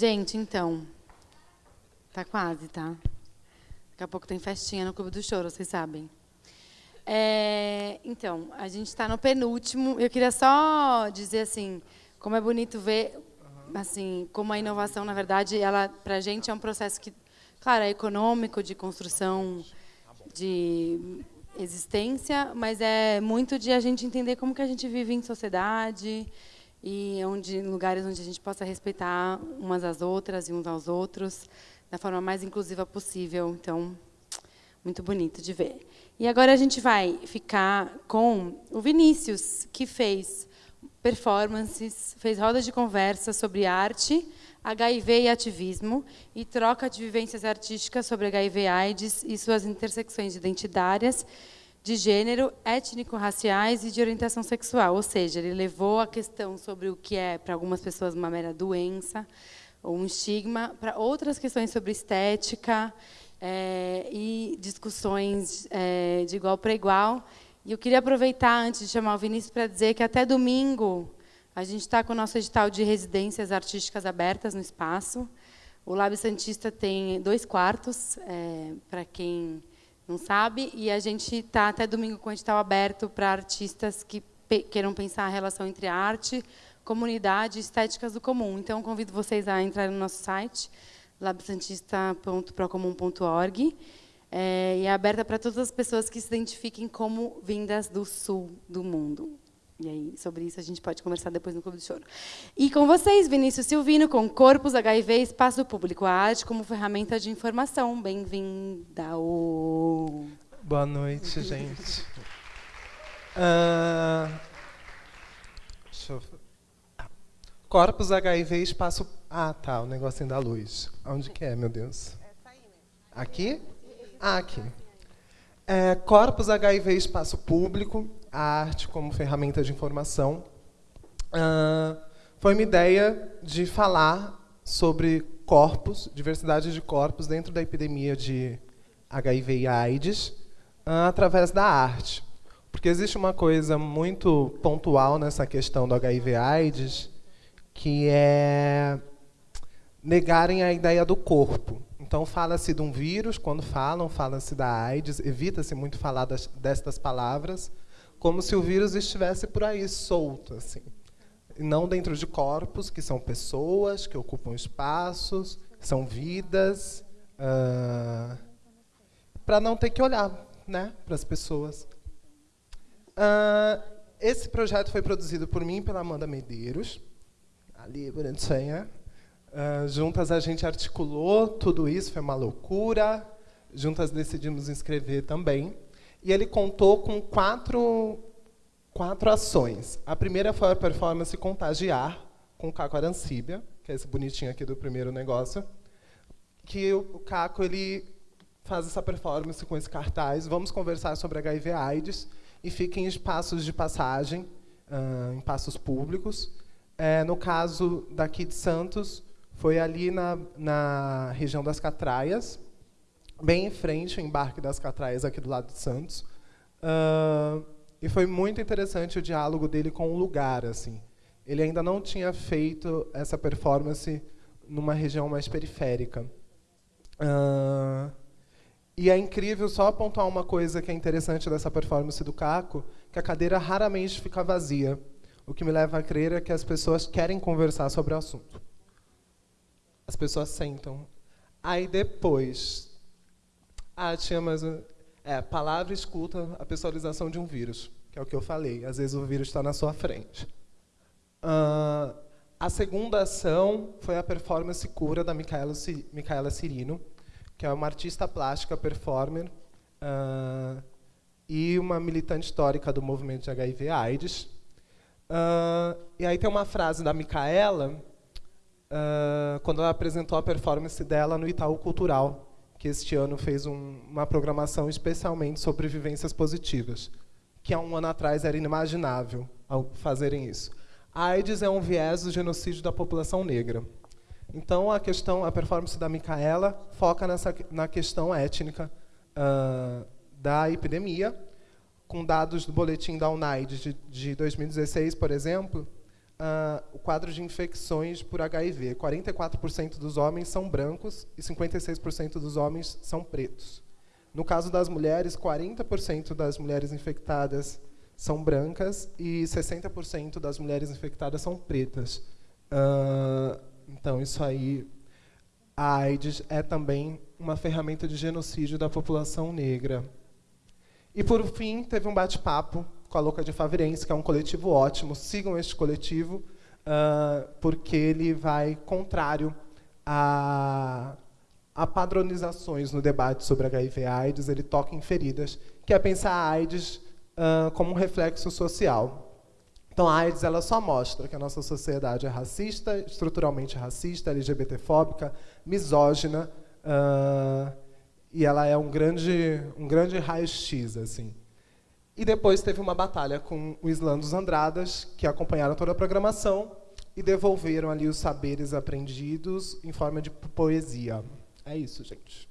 Gente, então, tá quase, tá? Daqui a pouco tem festinha no Clube do Choro, vocês sabem. É, então, a gente está no penúltimo. Eu queria só dizer assim, como é bonito ver, assim, como a inovação, na verdade, ela para a gente é um processo que, claro, é econômico, de construção, de existência, mas é muito de a gente entender como que a gente vive em sociedade e onde lugares onde a gente possa respeitar umas às outras e uns aos outros da forma mais inclusiva possível. Então, muito bonito de ver. E agora a gente vai ficar com o Vinícius, que fez performances, fez rodas de conversa sobre arte, HIV e ativismo e troca de vivências artísticas sobre HIV AIDS e suas intersecções identitárias de gênero, étnico-raciais e de orientação sexual. Ou seja, ele levou a questão sobre o que é, para algumas pessoas, uma mera doença ou um estigma, para outras questões sobre estética é, e discussões é, de igual para igual. E eu queria aproveitar, antes de chamar o Vinícius, para dizer que até domingo a gente está com o nosso edital de residências artísticas abertas no espaço. O Lab Santista tem dois quartos, é, para quem não sabe, e a gente está até domingo com o edital aberto para artistas que queiram pensar a relação entre arte, comunidade e estéticas do comum. Então, convido vocês a entrar no nosso site, labsantista.procomum.org, é, e é aberta para todas as pessoas que se identifiquem como vindas do sul do mundo. E aí, sobre isso, a gente pode conversar depois no Clube do Choro. E com vocês, Vinícius Silvino, com Corpus HIV Espaço Público, a arte como ferramenta de informação. Bem-vinda. Boa noite, gente. Uh, deixa eu... Ah. Corpus HIV Espaço... Ah, tá, o negocinho da luz. Onde que é, meu Deus? Aqui? Ah, aqui. É, Corpus HIV Espaço Público, a arte como ferramenta de informação, uh, foi uma ideia de falar sobre corpos, diversidade de corpos dentro da epidemia de HIV e AIDS, uh, através da arte. Porque existe uma coisa muito pontual nessa questão do HIV AIDS, que é negarem a ideia do corpo. Então, fala-se de um vírus, quando falam, fala-se da AIDS, evita-se muito falar das, destas palavras, como se o vírus estivesse por aí solto, assim. Não dentro de corpos, que são pessoas, que ocupam espaços, são vidas, uh, para não ter que olhar né, para as pessoas. Uh, esse projeto foi produzido por mim e pela Amanda Medeiros, ali, bonitinha. Uh, juntas a gente articulou tudo isso, foi uma loucura. Juntas decidimos inscrever também. E ele contou com quatro, quatro ações. A primeira foi a performance Contagiar, com o Caco Arancíbia, que é esse bonitinho aqui do primeiro negócio. Que o Caco ele faz essa performance com esse cartaz. Vamos conversar sobre HIV AIDS e fica em espaços de passagem, uh, em passos públicos. É, no caso daqui de Santos, foi ali na, na região das Catraias, bem em frente, o embarque das Catraias, aqui do lado de Santos. Uh, e foi muito interessante o diálogo dele com o lugar. assim. Ele ainda não tinha feito essa performance numa região mais periférica. Uh, e é incrível só apontar uma coisa que é interessante dessa performance do Caco, que a cadeira raramente fica vazia, o que me leva a crer é que as pessoas querem conversar sobre o assunto. As pessoas sentam. Aí depois, ah, tinha mais um, é, palavra escuta a pessoalização de um vírus, que é o que eu falei. Às vezes o vírus está na sua frente. Uh, a segunda ação foi a performance cura da Micaela, Micaela Cirino, que é uma artista plástica, performer, uh, e uma militante histórica do movimento de HIV AIDS. Uh, e aí tem uma frase da Micaela, quando ela apresentou a performance dela no Itaú Cultural, que este ano fez um, uma programação especialmente sobre vivências positivas, que há um ano atrás era inimaginável fazerem isso. A AIDS é um viés do genocídio da população negra. Então, a questão, a performance da Micaela foca nessa, na questão étnica uh, da epidemia, com dados do boletim da UNAID de, de 2016, por exemplo, uh, o quadro de infecções por HIV. 44% dos homens são brancos e 56% dos homens são pretos. No caso das mulheres, 40% das mulheres infectadas são brancas e 60% das mulheres infectadas são pretas. Uh, então, isso aí, a AIDS é também uma ferramenta de genocídio da população negra. E, por fim, teve um bate-papo com a Louca de Favirense, que é um coletivo ótimo. Sigam este coletivo, uh, porque ele vai contrário a, a padronizações no debate sobre HIV AIDS. Ele toca em feridas, que é pensar a AIDS uh, como um reflexo social. Então, a AIDS ela só mostra que a nossa sociedade é racista, estruturalmente racista, LGBTfóbica, misógina, uh, e ela é um grande, um grande raio-x. Assim. E depois teve uma batalha com o Islã dos Andradas, que acompanharam toda a programação e devolveram ali os saberes aprendidos em forma de poesia. É isso, gente.